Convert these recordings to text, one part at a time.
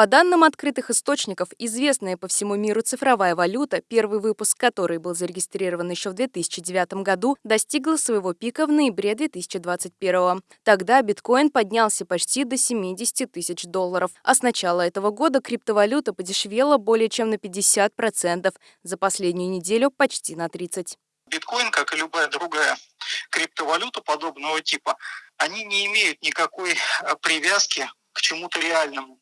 По данным открытых источников, известная по всему миру цифровая валюта, первый выпуск которой был зарегистрирован еще в 2009 году, достигла своего пика в ноябре 2021. Тогда биткоин поднялся почти до 70 тысяч долларов, а с начала этого года криптовалюта подешевела более чем на 50%, за последнюю неделю почти на 30%. Биткоин, как и любая другая криптовалюта подобного типа, они не имеют никакой э, привязки к чему-то реальному.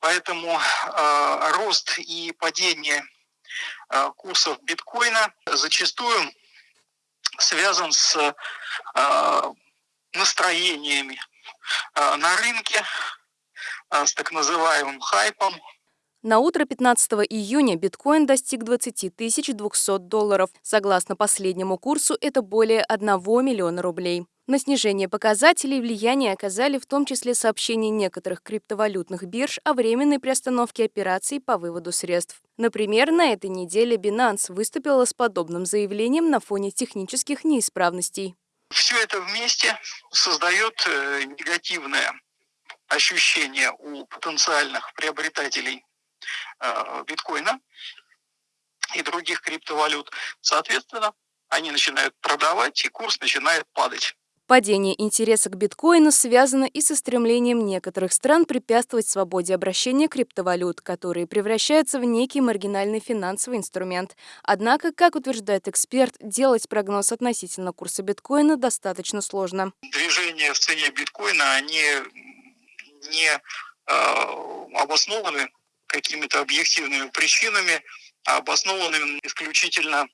Поэтому э, рост и падение э, курсов биткоина зачастую связан с э, настроениями э, на рынке, э, с так называемым хайпом, на утро 15 июня биткоин достиг 20 200 долларов. Согласно последнему курсу, это более 1 миллиона рублей. На снижение показателей влияние оказали в том числе сообщения некоторых криптовалютных бирж о временной приостановке операций по выводу средств. Например, на этой неделе Binance выступила с подобным заявлением на фоне технических неисправностей. Все это вместе создает э, негативное ощущение у потенциальных приобретателей Э, биткоина и других криптовалют. Соответственно, они начинают продавать, и курс начинает падать. Падение интереса к биткоину связано и со стремлением некоторых стран препятствовать свободе обращения криптовалют, которые превращаются в некий маргинальный финансовый инструмент. Однако, как утверждает эксперт, делать прогноз относительно курса биткоина достаточно сложно. Движения в цене биткоина, они не э, обоснованы какими-то объективными причинами, обоснованными исключительно а,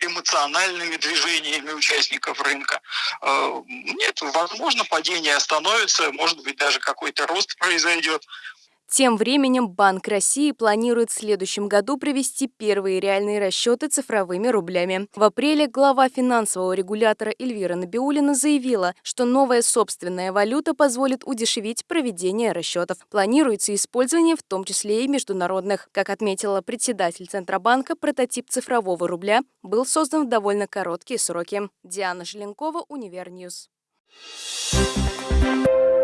эмоциональными движениями участников рынка. А, нет, возможно, падение остановится, может быть, даже какой-то рост произойдет. Тем временем Банк России планирует в следующем году провести первые реальные расчеты цифровыми рублями. В апреле глава финансового регулятора Эльвира Набиуллина заявила, что новая собственная валюта позволит удешевить проведение расчетов. Планируется использование в том числе и международных. Как отметила председатель Центробанка, прототип цифрового рубля был создан в довольно короткие сроки. Диана Желенкова, Univer News. Thank you.